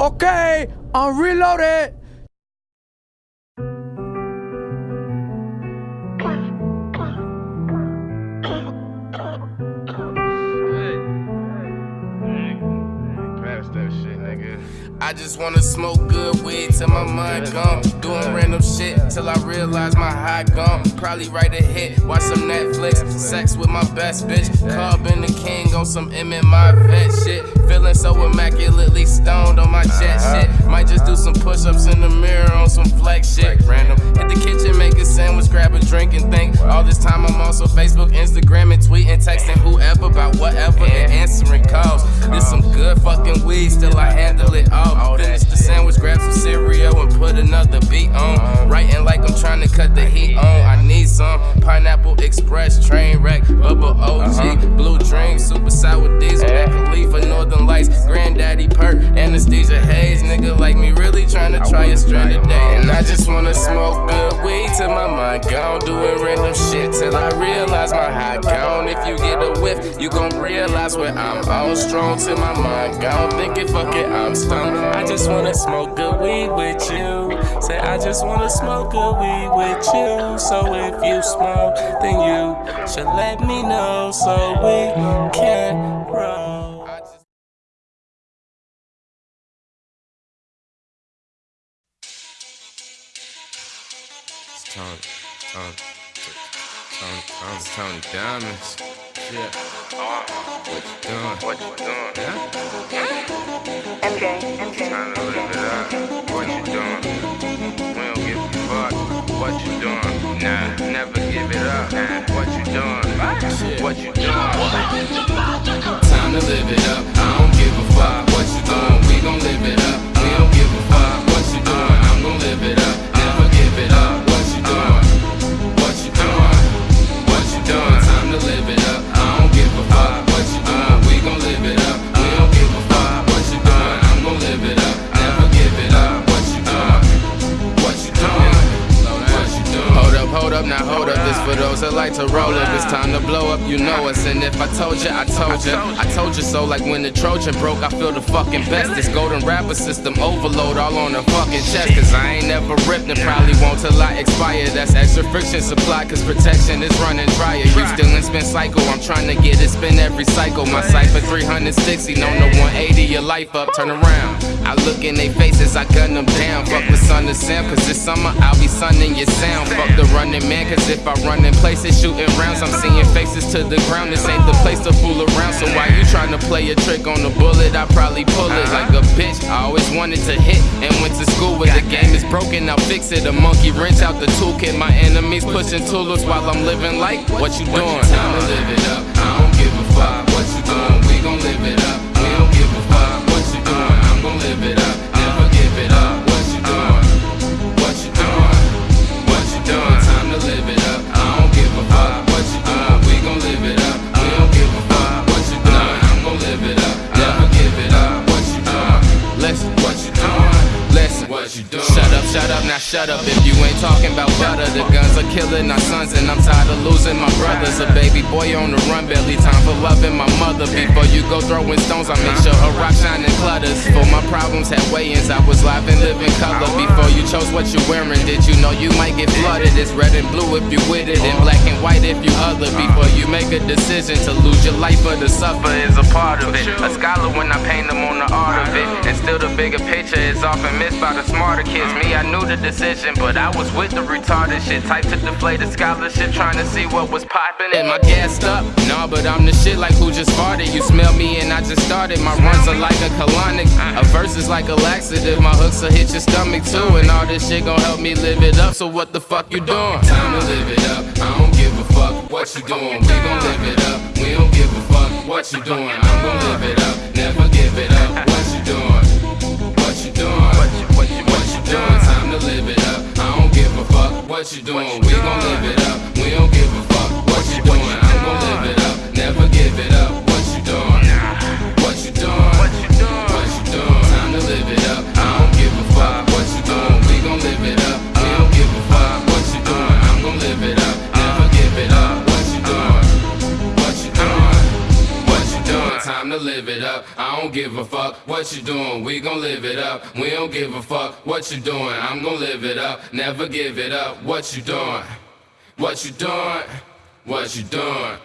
Okay, I'm reloaded. I just wanna smoke good weed till my mind gone. Doing random shit till I realize my high gone. Probably write a hit, watch some Netflix. Sex with my best bitch. Carbon the king on some M in vet shit. Feeling so immaculately stoned on my jet uh-huh. shit. Might just do some push ups in the mirror on some flex shit. Random. Hit the kitchen, make a sandwich, grab a drink, and think. All this time I'm also Facebook, Instagram, and tweeting, texting whoever about whatever and answering calls. This some good fucking weed, still I handle it all. Finish the sandwich, grab some cereal, and put another beat on. Writing like I'm trying to cut the heat on. I need some Pineapple Express, train wreck, bubble OG, Blue Dream, super sour diesel, Mac Khalifa, Northern Lights, Granddaddy Purp, anesthesia haze. Nigga like me try a strand today. And I just wanna smoke good weed till my mind gone. Doing random shit till I realize my high gone. If you get a whiff, you gon' realize where I'm on. Strong till my mind gone. Thinking fuck it, I'm stoned. I just wanna smoke good weed with you. Say I just wanna smoke good weed with you. So if you smoke, then you should let me know so we can roll. Tony, Tony, Tony, Tony, Tony Diamonds. Yeah. What you doing? What you doing? Yeah? MJ, MJ. Trying to live it up. What you doing? Up, now hold up. This for those that like to roll up. It's time to blow up, you know us. And if I told you, I told you. I told you so. Like when the Trojan broke, I feel the fucking best. This golden rapper system overload all on the fucking chest. Cause I ain't never ripped and probably won't till I expire. That's extra friction supply, cause protection is running drier. You still spin cycle, I'm trying to get it spin every cycle. My cipher 360, no, no 180, your life up, turn around. I look in their faces, I gun them down. Fuck with Son of Sam, cause this summer I'll be sunning your sound. Fuck the running man, cause if I run in places shooting rounds, I'm seeing faces to the ground. This ain't the place to fool around. So why you trying to play a trick on the bullet? I probably pull it like a bitch. I always wanted to hit and went to school where the game is broken. I'll fix it. A monkey wrench out the toolkit. My enemies pushing tools while I'm living like what you doing? To live it up. I don't give a fuck what you doing. We gon' live it up. Shut up. If you ain't talking about butter, the guns are killing our sons, and I'm tired of losing my brothers. A baby boy on the run, barely time for loving my mother. Before you go throwing stones, I make sure her rock shining clutters. For my problems had weigh-ins, I was live and living color. Before you chose what you're wearing, did you know you might get flooded? It's red and blue if you with it, and black and white if you other. Before you make a decision to lose your life or to suffer is a part of it. A scholar still the bigger picture is often missed by the smarter kids. Me, I knew the decision, but I was with the retarded shit. Type to deflate the scholarship, trying to see what was poppin'. Am I gassed up? Nah, but I'm the shit like who just farted. You smell me and I just started. My runs are like a colonic. A verse is like a laxative. My hooks will hit your stomach too. And all this shit gon' help me live it up. So what the fuck you doing? Time to live it up. I don't give a fuck what you doing. We gon' live it up. We don't give a fuck what you doing. I'm gon' live it up. It up. I don't give a fuck what you doing. We gon' live it up. We don't give a fuck what you doing. I'm gon' live it up, never give it up. What you doing? What you doing? What you doing?